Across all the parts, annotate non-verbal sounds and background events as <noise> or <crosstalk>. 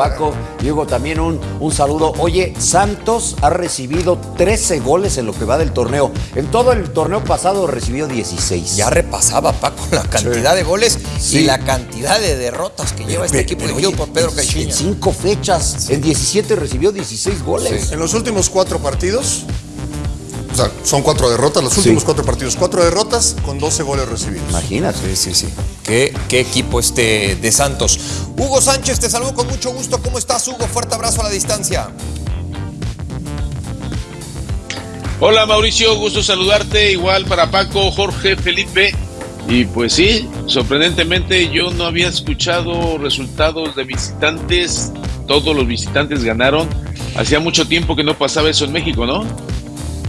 Paco, Diego, también un, un saludo. Oye, Santos ha recibido 13 goles en lo que va del torneo. En todo el torneo pasado recibió 16. Ya repasaba Paco la cantidad de goles Sí. y la cantidad de derrotas que lleva este equipo dirigido por Pedro Caixinha. En cinco fechas, en 17 recibió 16 goles. En los últimos cuatro partidos, sea, son cuatro derrotas, los últimos cuatro partidos, cuatro derrotas con 12 goles recibidos. Imagínate. Sí, sí, sí. ¿Qué, qué equipo este de Santos. Hugo Sánchez, te saludo con mucho gusto. ¿Cómo estás, Hugo? Fuerte abrazo a la distancia. Hola Mauricio, gusto saludarte. Igual para Paco, Jorge, Felipe. Y pues sí, sorprendentemente yo no había escuchado resultados de visitantes. Todos los visitantes ganaron. Hacía mucho tiempo que no pasaba eso en México, ¿no?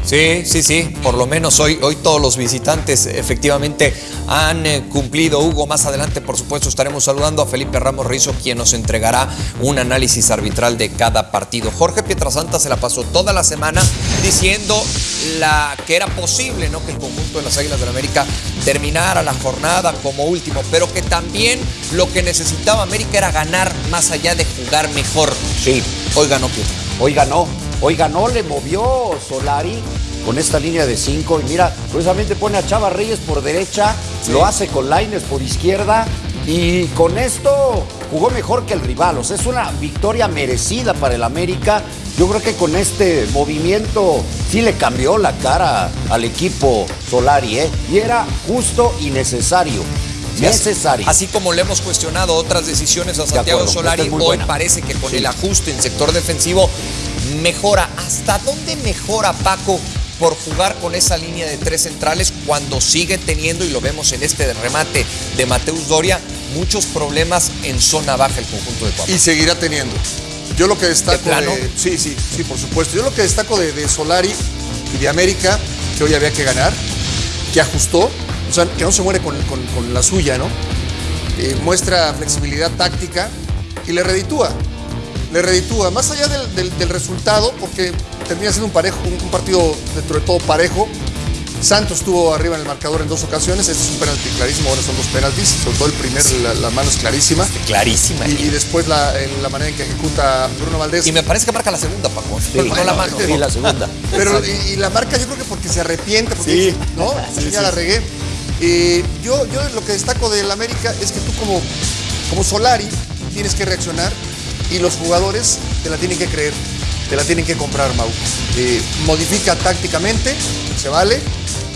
Sí, sí, sí. Por lo menos hoy, hoy todos los visitantes efectivamente han eh, cumplido. Hugo, más adelante, por supuesto, estaremos saludando a Felipe Ramos Rizo, quien nos entregará un análisis arbitral de cada partido. Jorge Pietrasanta se la pasó toda la semana diciendo la, que era posible ¿no? que el conjunto de las Águilas del la América terminara la jornada como último, pero que también lo que necesitaba América era ganar más allá de jugar mejor. Sí, Hoy ganó Pietro. hoy ganó. Hoy ganó, le movió Solari con esta línea de 5. Y mira, curiosamente pone a Chava Reyes por derecha, lo hace con Laines por izquierda. Y con esto jugó mejor que el rival. O sea, es una victoria merecida para el América. Yo creo que con este movimiento sí le cambió la cara al equipo Solari, ¿eh? Y era justo y necesario. Necesario. Así como le hemos cuestionado otras decisiones a Santiago acuerdo, Solari, es hoy buena. parece que con Sí. el ajuste en sector defensivo mejora. ¿Hasta dónde mejora Paco por jugar con esa línea de tres centrales cuando sigue teniendo, y lo vemos en este remate de Mateus Doria, muchos problemas en zona baja el conjunto de Cuapa? Y seguirá teniendo. Yo lo que destaco ¿De plano? sí, sí, sí, por supuesto. Yo lo que destaco de, de Solari y de América, que hoy había que ganar, que ajustó, o sea, que no se muere con, con- con la suya, ¿no? Eh, muestra flexibilidad táctica y le reditúa. Le reditúa, más allá del, del- del resultado, porque termina siendo un, parejo, un, un partido dentro de todo parejo. Santos estuvo arriba en el marcador en dos ocasiones, este es un penalti clarísimo, ahora son dos penaltis, sobre todo el primer, la, la mano es clarísima. Clarísima. Y, y después la, en la manera en que ejecuta Bruno Valdés. Y me parece que marca la segunda, Paco. Sí, no la mano. Sí, la segunda. <laughs> Pero y, y la marca yo creo que porque se arrepiente, porque Sí. no, Sí, ya la regué. Eh, yo, yo lo que destaco del América es que tú como, como Solari tienes que reaccionar y los jugadores te la tienen que creer, te la tienen que comprar, Mau. Eh, modifica tácticamente, se vale,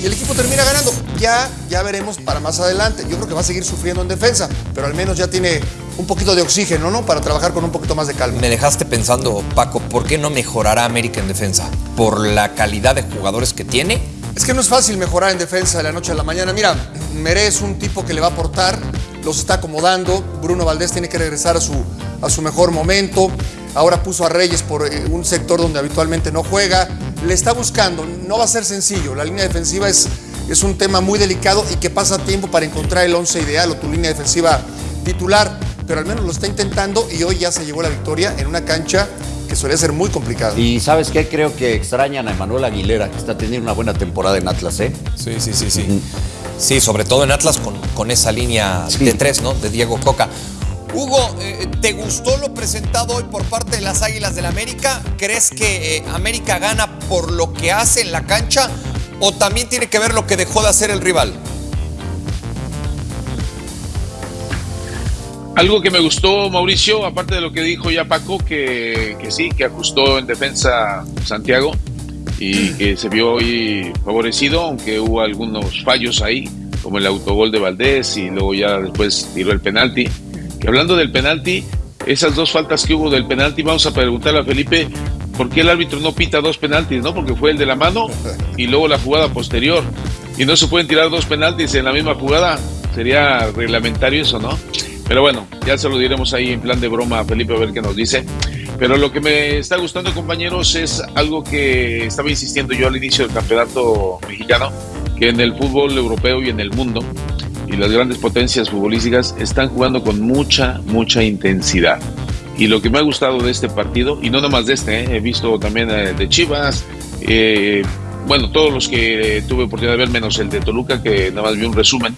y el equipo termina ganando. Ya, ya veremos para más adelante. Yo creo que va a seguir sufriendo en defensa, pero al menos ya tiene un poquito de oxígeno, ¿no? Para trabajar con un poquito más de calma. Me dejaste pensando, Paco, ¿por qué no mejorará América en defensa? ¿Por la calidad de jugadores que tiene? Es que no es fácil mejorar en defensa de la noche a la mañana. Mira, Meré es un tipo que le va a aportar, los está acomodando. Bruno Valdés tiene que regresar a su, a su mejor momento. Ahora puso a Reyes por eh, un sector donde habitualmente no juega. Le está buscando, no va a ser sencillo. La línea defensiva es, es un tema muy delicado y que pasa tiempo para encontrar el once ideal o tu línea defensiva titular. Pero al menos lo está intentando y hoy ya se llevó la victoria en una cancha que suele ser muy complicada. Y ¿sabes qué? Creo que extrañan a Emanuel Aguilera, que está teniendo una buena temporada en Atlas, ¿eh? Sí, sí, sí, sí. Sí, sobre todo en Atlas con, con esa línea Sí. de tres, ¿no? De Diego Coca. Hugo, eh, ¿te gustó lo presentado hoy por parte de las Águilas del América? ¿Crees que eh, América gana por lo que hace en la cancha o también tiene que ver lo que dejó de hacer el rival? Algo que me gustó, Mauricio, aparte de lo que dijo ya Paco, que, que sí, que ajustó en defensa Santiago y que se vio hoy favorecido, aunque hubo algunos fallos ahí, como el autogol de Valdés y luego ya después tiró el penalti. Que hablando del penalti, esas dos faltas que hubo del penalti, vamos a preguntarle a Felipe por qué el árbitro no pita dos penaltis, ¿no? Porque fue el de la mano y luego la jugada posterior. Y no se pueden tirar dos penaltis en la misma jugada. Sería reglamentario eso, ¿no? Pero bueno, ya se lo diremos ahí en plan de broma a Felipe a ver qué nos dice. Pero lo que me está gustando, compañeros, es algo que estaba insistiendo yo al inicio del campeonato mexicano, que en el fútbol europeo y en el mundo, y las grandes potencias futbolísticas están jugando con mucha, mucha intensidad. Y lo que me ha gustado de este partido, y no nomás de este, ¿eh? he visto también eh, de Chivas, eh, bueno, todos los que tuve oportunidad de ver, menos el de Toluca, que nada más vi un resumen,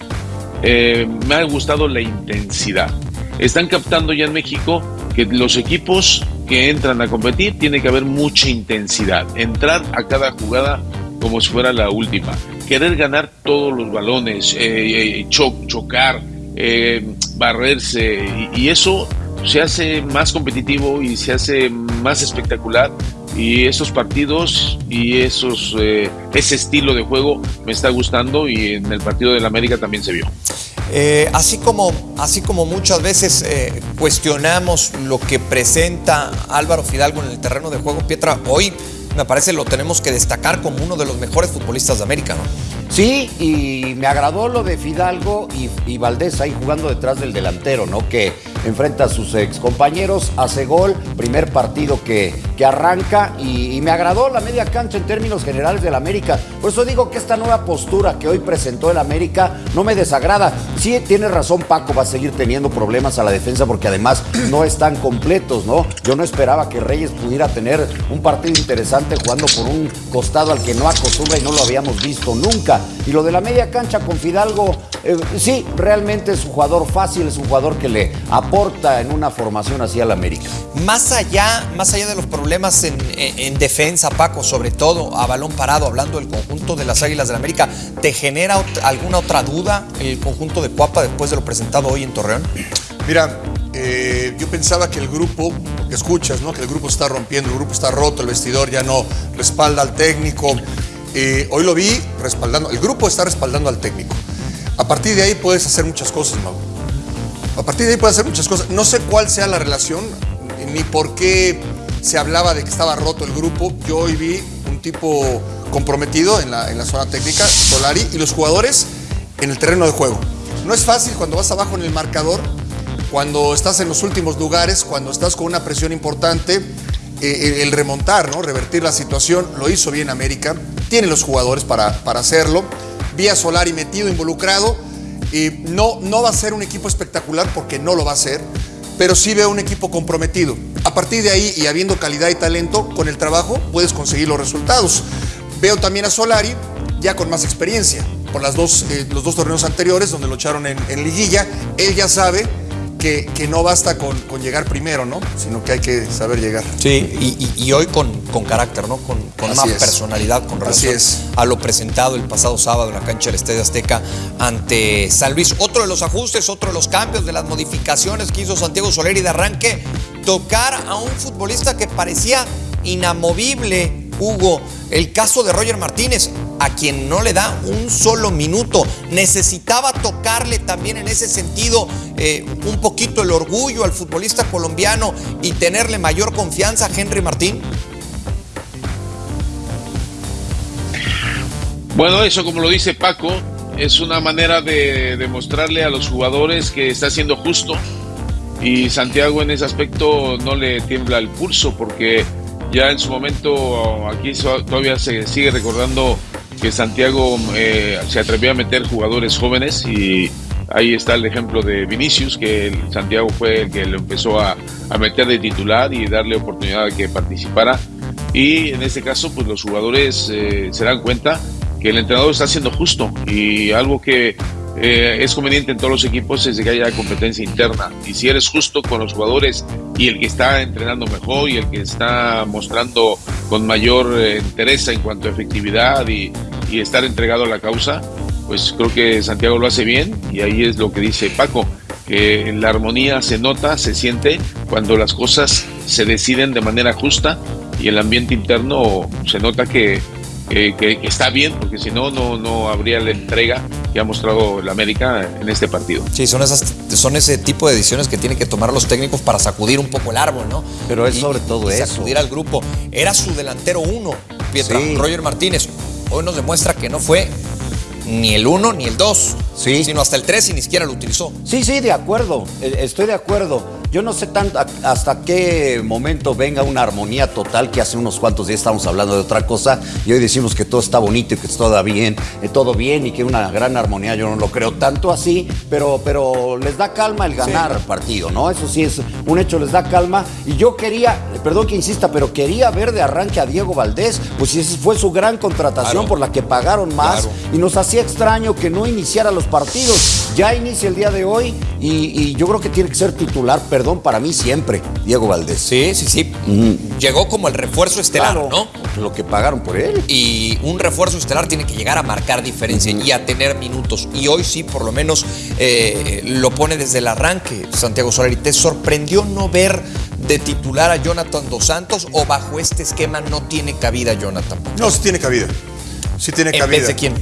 eh, me ha gustado la intensidad. Están captando ya en México que los equipos que entran a competir tiene que haber mucha intensidad, entrar a cada jugada como si fuera la última, querer ganar todos los balones, eh, eh, chocar, eh, barrerse y, eso se hace más competitivo y se hace más espectacular y esos partidos y esos ese estilo de juego me está gustando y en el partido del América también se vio. Eh, así, como, así como muchas veces eh, cuestionamos lo que presenta Álvaro Fidalgo en el terreno de juego, Pietra, hoy me parece lo tenemos que destacar como uno de los mejores futbolistas de América, ¿no? Sí, y me agradó lo de Fidalgo y, y Valdés ahí jugando detrás del delantero, ¿no? Que enfrenta a sus ex compañeros, hace gol, primer partido que, que arranca y, me agradó la media cancha en términos generales del América. Por eso digo que esta nueva postura que hoy presentó el América no me desagrada. Sí, tiene razón Paco, va a seguir teniendo problemas a la defensa porque además no están completos, ¿no? Yo no esperaba que Reyes pudiera tener un partido interesante jugando por un costado al que no acostumbra y no lo habíamos visto nunca. Y lo de la media cancha con Fidalgo, eh, sí, realmente es un jugador fácil, es un jugador que le aporta en una formación así al América. Más allá, más allá de los problemas en, defensa, Paco, sobre todo a balón parado, hablando del conjunto de las Águilas del la América, ¿te genera alguna otra duda el conjunto de Cuapa después de lo presentado hoy en Torreón? Mira, eh, yo pensaba que el grupo, que escuchas, ¿no? Que el grupo está rompiendo, el grupo está roto, el vestidor ya no respalda al técnico. Eh, hoy lo vi respaldando, el grupo está respaldando al técnico. A partir de ahí puedes hacer muchas cosas, Mau. A partir de ahí puedes hacer muchas cosas. No sé cuál sea la relación, ni por qué se hablaba de que estaba roto el grupo. Yo hoy vi un tipo comprometido en la, en la zona técnica, Solari, y los jugadores en el terreno de juego. No es fácil cuando vas abajo en el marcador, cuando estás en los últimos lugares, cuando estás con una presión importante, eh, el remontar, ¿no? revertir la situación. Lo hizo bien América, tiene los jugadores para, para hacerlo vía Solari metido, involucrado. Y no, no va a ser un equipo espectacular porque no lo va a ser, pero sí veo un equipo comprometido. A partir de ahí y habiendo calidad y talento, con el trabajo puedes conseguir los resultados. Veo también a Solari ya con más experiencia por las dos, eh, los dos torneos anteriores donde lo echaron en, en liguilla. Él ya sabe que, no basta con, llegar primero, ¿no? Sino que hay que saber llegar. Sí, y, hoy con, carácter, ¿no? Con, con más personalidad con relación a lo presentado el pasado sábado en la cancha del Estadio Azteca ante San Luis. Otro de los ajustes, otro de los cambios, de las modificaciones que hizo Santiago Soleri de arranque, tocar a un futbolista que parecía inamovible Hugo, el caso de Roger Martínez, a quien no le da un solo minuto. Necesitaba tocarle también en ese sentido eh, un poquito el orgullo al futbolista colombiano y tenerle mayor confianza a Henry Martín. Bueno, eso como lo dice Paco, es una manera de demostrarle a los jugadores que está siendo justo y Santiago en ese aspecto no le tiembla el pulso porque ya en su momento, aquí todavía se sigue recordando que Santiago eh, se atrevió a meter jugadores jóvenes y ahí está el ejemplo de Vinicius, que Santiago fue el que lo empezó a, meter de titular y darle oportunidad de que participara. Y en este caso, pues los jugadores eh, se dan cuenta que el entrenador está siendo justo y algo que eh, es conveniente en todos los equipos es que haya competencia interna. Y si eres justo con los jugadores y el que está entrenando mejor y el que está mostrando con mayor eh, interés en cuanto a efectividad y, y, estar entregado a la causa, pues creo que Santiago lo hace bien y ahí es lo que dice Paco, que la armonía se nota, se siente cuando las cosas se deciden de manera justa y el ambiente interno se nota que que, está bien, porque si no, no habría la entrega que ha mostrado el América en este partido. Sí, son, esas, son ese tipo de decisiones que tienen que tomar los técnicos para sacudir un poco el árbol, ¿no? Pero es sobre todo eso. Sacudir al grupo. Era su delantero uno, Pietra, Roger Martínez. Hoy nos demuestra que no fue ni el uno ni el dos, sí. sino hasta el tres y ni siquiera lo utilizó. Sí, sí, de acuerdo. Eh, estoy de acuerdo. Yo no sé tanto hasta qué momento venga una armonía total, que hace unos cuantos días estamos hablando de otra cosa y hoy decimos que todo está bonito y que todo bien, eh, todo bien y que una gran armonía, yo no lo creo tanto así, pero, pero les da calma el ganar partido, ¿no? Eso sí es un hecho, les da calma. Y yo quería, perdón que insista, pero quería ver de arranque a Diego Valdés, pues si esa fue su gran contratación por la que pagaron más y nos hacía extraño que no iniciara los partidos. Ya inicia el día de hoy y, y yo creo que tiene que ser titular, perdón perdón para mí siempre, Diego Valdés. Sí, sí, sí. Llegó como el refuerzo estelar, Claro, ¿no? Lo que pagaron por él. Y un refuerzo estelar tiene que llegar a marcar diferencia y a tener minutos. Y hoy sí, por lo menos, eh, lo pone desde el arranque, Santiago Solari. ¿Te sorprendió no ver de titular a Jonathan Dos Santos o bajo este esquema no tiene cabida Jonathan? No, sí tiene cabida. Sí tiene ¿En cabida. vez de quién?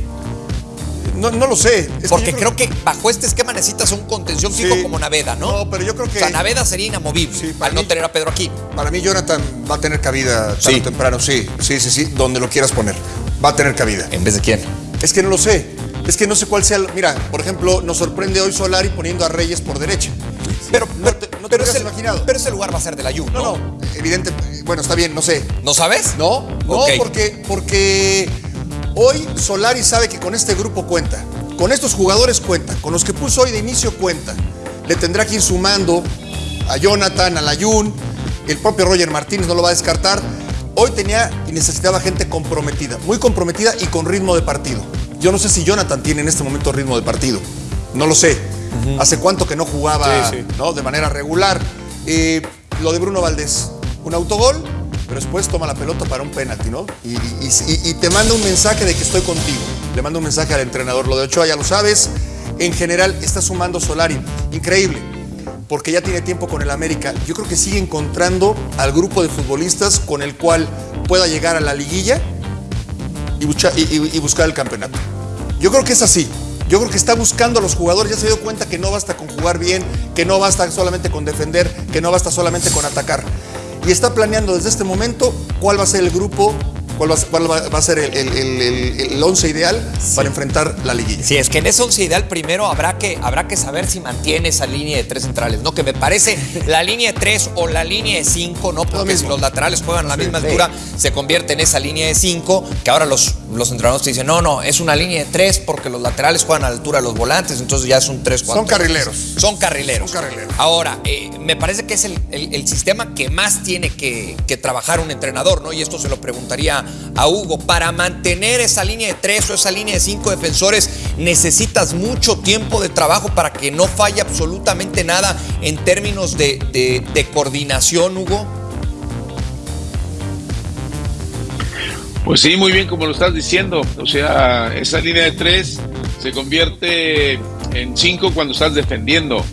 No, no lo sé. Es Porque creo que bajo este esquema necesitas un contención fijo Sí. como Naveda, ¿no? No, pero yo creo que- O sea, Naveda sería inamovible Sí, para al no tener a Pedro aquí. Para mí Jonathan va a tener cabida tarde Sí. o temprano, sí, sí, sí, sí, donde lo quieras poner. Va a tener cabida. ¿En vez de quién? Es que no lo sé. Es que no sé cuál sea. el- Mira, por ejemplo, nos sorprende hoy Solari poniendo a Reyes por derecha. Pero, No pero, te- no te pero hubieras ese, imaginado. pero ese lugar va a ser de la Juve, No, ¿no? no, evidente. Bueno, está bien, no sé. ¿No sabes? No, no, Ok. porque, porque hoy Solari sabe que con este grupo cuenta. Con estos jugadores cuenta. Con los que puso hoy de inicio cuenta. Le tendrá que ir sumando a Jonathan, a Layun. El propio Roger Martínez no lo va a descartar. Hoy tenía y necesitaba gente comprometida. Muy comprometida y con ritmo de partido. Yo no sé si Jonathan tiene en este momento ritmo de partido. No lo sé. Hace cuánto que no jugaba Sí, sí. ¿no? de manera regular. Eh, lo de Bruno Valdés. Un autogol, después toma la pelota para un penalti, ¿no? Y, te manda un mensaje de que estoy contigo. Le manda un mensaje al entrenador. Lo de Ochoa ya lo sabes. En general está sumando Solari. Increíble. Porque ya tiene tiempo con el América. Yo creo que sigue encontrando al grupo de futbolistas con el cual pueda llegar a la liguilla y- y buscar el campeonato. Yo creo que es así. Yo creo que está buscando a los jugadores, ya se dio cuenta que no basta con jugar bien, que no basta solamente con defender, que no basta solamente con atacar. Y está planeando desde este momento cuál va a ser el grupo, cuál va, a ser- cuál va- va a ser el, el- el- el- once ideal para enfrentar la liguilla. Sí, es que en ese once ideal primero habrá que, habrá que saber si mantiene esa línea de tres centrales, ¿no? Que me parece <laughs> la línea de tres o la línea de cinco, ¿no? Porque si los laterales juegan a la misma sí. altura, se convierte en esa línea de cinco, que ahora los, los entrenadores te dicen, no, no, es una línea de tres porque los laterales juegan a la altura de los volantes, entonces ya es un tres, cuatro. Son carrileros. Son carrileros. Son carrileros. Ahora, eh, me parece que es el, el- el sistema que más tiene que, que trabajar un entrenador, ¿no? Y esto se lo preguntaría a Hugo. Para mantener esa línea de tres o esa línea de cinco defensores, necesitas mucho tiempo de trabajo para que no falle absolutamente nada en términos de, de- de coordinación, Hugo. Pues sí, muy bien como lo estás diciendo. O sea, esa línea de tres se convierte en cinco cuando estás defendiendo.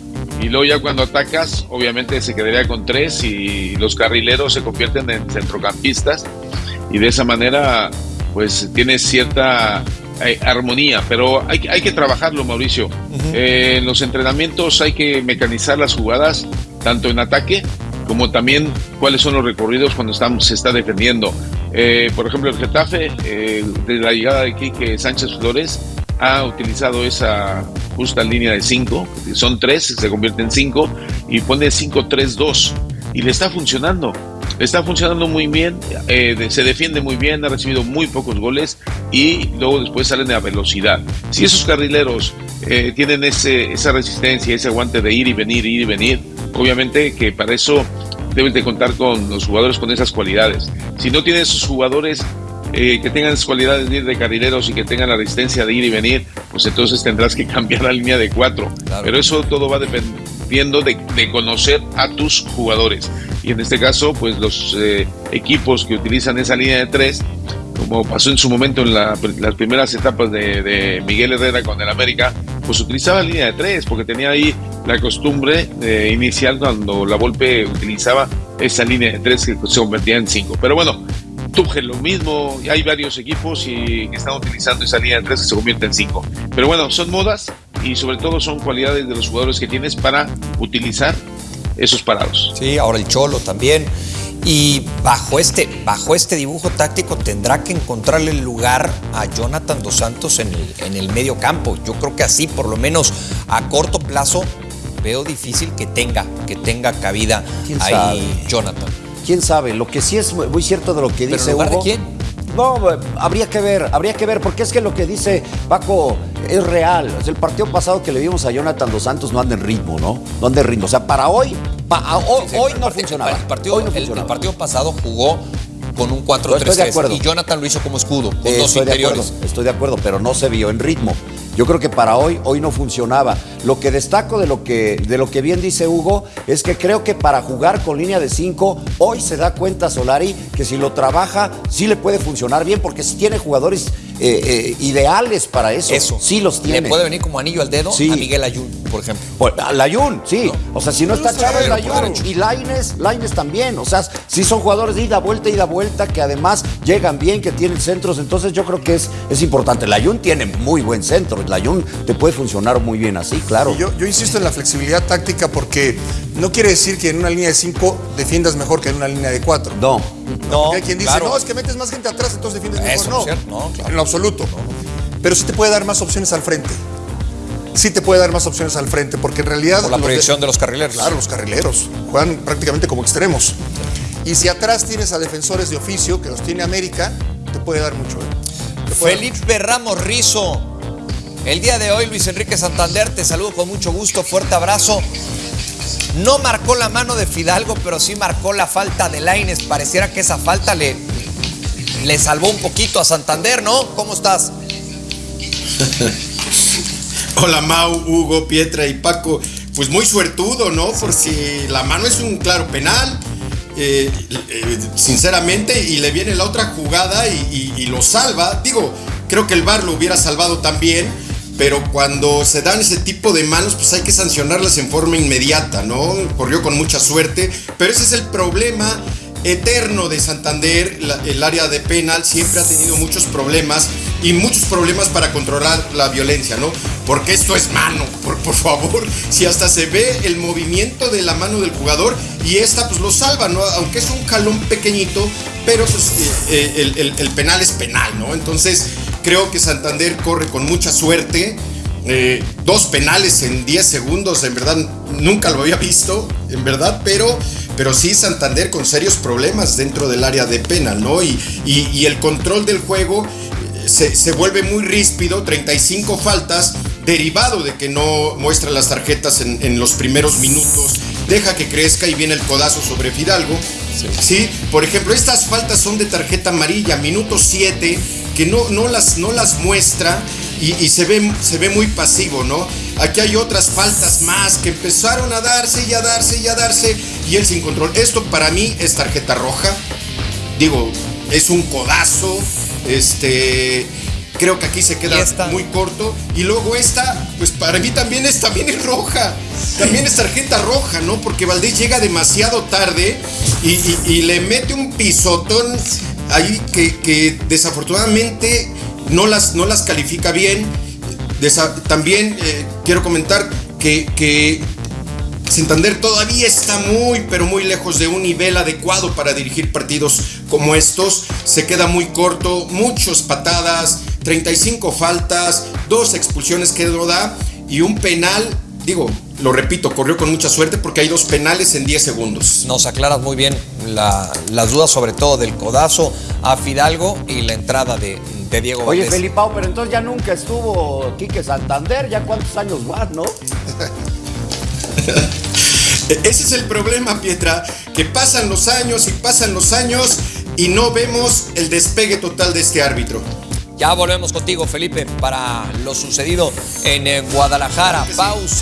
Y luego ya cuando atacas, obviamente se quedaría con tres y los carrileros se convierten en centrocampistas. Y de esa manera, pues tienes cierta eh, armonía. Pero hay, que- hay que trabajarlo, Mauricio. Eh, en los entrenamientos hay que mecanizar las jugadas, tanto en ataque como también cuáles son los recorridos cuando estamos, se está defendiendo. Eh, por ejemplo, el Getafe, eh, desde la llegada de Quique Sánchez Flores, ha utilizado esa justa línea de 5, son 3, se convierte en 5, y pone 5-3-2, y le está funcionando. Le está funcionando muy bien, eh, de- se defiende muy bien, ha recibido muy pocos goles y luego después salen a velocidad. Si esos carrileros eh, tienen esa resistencia, ese aguante de ir y venir, ir y venir, obviamente que para eso debes de contar con los jugadores con esas cualidades. Si no tienes esos jugadores eh, que tengan esas cualidades de ir de carrileros y que tengan la resistencia de ir y venir, pues entonces tendrás que <laughs> cambiar la línea de cuatro. Claro. Pero eso todo va dependiendo de, de conocer a tus jugadores. Y en este caso, pues los eh, equipos que utilizan esa línea de tres, como pasó en su momento en la- las primeras etapas de, de Miguel Herrera con el América, pues utilizaba línea de tres, porque tenía ahí la costumbre eh, inicial cuando la Volpe utilizaba esa línea de tres que se convertía en cinco. Pero bueno, Tuchel lo mismo, hay varios equipos y, que están utilizando esa línea de tres que se convierte en cinco. Pero bueno, son modas y sobre todo son cualidades de los jugadores que tienes para utilizar esos parados. Sí, ahora el Cholo también. Y bajo este, bajo este dibujo táctico tendrá que encontrarle el lugar a Jonathan Dos Santos en el, en el medio campo. Yo creo que así, por lo menos a corto plazo, veo difícil que tenga, que tenga cabida ¿Quién ahí sabe? Jonathan. ¿Quién sabe? Lo que sí es muy cierto de lo que ¿Pero dice en lugar de Hugo. quién? No, habría que ver, habría que ver, porque es que lo que dice Paco es real. Sea, el partido pasado que le vimos a Jonathan Dos Santos no anda en ritmo, ¿no? No anda en ritmo. O sea, para hoy, pa- hoy, Sí, hoy el no partido- funcionaba. El partido, hoy no el- el funcionaba. partido pasado jugó con un Estoy de 4-3-3 acuerdo. y Jonathan lo hizo como escudo, con Eh, dos estoy de acuerdo, estoy de acuerdo, pero no se vio en ritmo. Yo creo que para hoy, hoy no funcionaba. Lo que destaco de lo que, de lo que bien dice Hugo es que creo que para jugar con línea de 5, hoy se da cuenta Solari que si lo trabaja, sí le puede funcionar bien, porque si tiene jugadores eh, eh, ideales para eso. Eso. Sí los tiene. Le puede venir como anillo al dedo Sí. a Miguel Ayun, por ejemplo. Pues, a Layun, sí. O sea, si no está Chávez, pero Layun. Y Laines, Laines también. O sea, sí son jugadores de ida, vuelta, ida, vuelta, que además llegan bien, que tienen centros. Entonces yo creo que es, es importante. Layun tiene muy buen centro. Layun te puede funcionar muy bien así, claro. Yo, yo insisto en la flexibilidad táctica porque no quiere decir que en una línea de 5 defiendas mejor que en una línea de 4. No. No, hay quien dice, claro. no, es que metes más gente atrás, entonces defiendes mejor. Eso, no, ¿cierto? No, claro. en lo absoluto. Pero sí te puede dar más opciones al frente. Sí te puede dar más opciones al frente, porque en realidad... Por la proyección de los carrileros. Claro, los carrileros juegan prácticamente como extremos. Y si atrás tienes a defensores de oficio, que los tiene América, te puede dar mucho. ¿eh? Puede dar Felipe Ramos Rizo. El día de hoy, Luis Enrique Santander, te saludo con mucho gusto, fuerte abrazo. No marcó la mano de Fidalgo, pero sí marcó la falta de Laines. Pareciera que esa falta le, le salvó un poquito a Santander, ¿no? ¿Cómo estás? <laughs> Hola Mau, Hugo, Pietra y Paco. Pues muy suertudo, ¿no? Porque la mano es un claro penal, eh, eh, sinceramente, y le viene la otra jugada y, y- lo salva. Digo, creo que el VAR lo hubiera salvado también, pero cuando se dan ese tipo de manos, pues hay que sancionarlas en forma inmediata, ¿no? Corrió con mucha suerte, pero ese es el problema eterno de Santander, la- el área de penal siempre ha tenido muchos problemas y muchos problemas para controlar la violencia, ¿no? Porque esto es mano, por, por favor, <laughs> si hasta se ve el movimiento de la mano del jugador y esta pues lo salva, ¿no? Aunque es un jalón pequeñito, pero pues eh, eh, el, el- el penal es penal, ¿no? Entonces creo que Santander corre con mucha suerte. Eh, dos penales en 10 segundos, en verdad nunca lo había visto, en verdad, pero, pero sí Santander con serios problemas dentro del área de penal, ¿no? Y, y- y el control del juego eh, se, se vuelve muy ríspido, 35 faltas, derivado de que no muestra las tarjetas en, en los primeros minutos, deja que crezca y viene el codazo sobre Fidalgo. Sí. por ejemplo, estas faltas son de tarjeta amarilla, minuto 7, que no, no, las, no las muestra y, y se, ve, se ve muy pasivo, ¿no? Aquí hay otras faltas más que empezaron a darse y a darse y a darse y él sin control. Esto para mí es tarjeta roja. Digo, es un codazo. Este. Creo que aquí se queda muy corto. Y luego esta, pues para mí también es, también es roja. También es tarjeta roja, ¿no? Porque Valdés llega demasiado tarde y, y- y le mete un pisotón ahí que, desafortunadamente no las, no las califica bien. También eh, quiero comentar que, que Santander todavía está muy, pero muy lejos de un nivel adecuado para dirigir partidos como estos. Se queda muy corto, muchas patadas, 35 faltas, dos expulsiones que no da y un penal. Digo, lo repito, corrió con mucha suerte porque hay dos penales en 10 segundos. Nos aclaras muy bien la- las dudas, sobre todo del codazo a Fidalgo y la entrada de, de Diego Oye, Valdés. Felipao, pero entonces ya nunca estuvo Quique Santander. ¿Ya cuántos años más, no? <laughs> Ese es el problema, Pietra, que pasan los años y pasan los años y no vemos el despegue total de este árbitro. Ya volvemos contigo, Felipe, para lo sucedido en eh, Guadalajara. Pausa.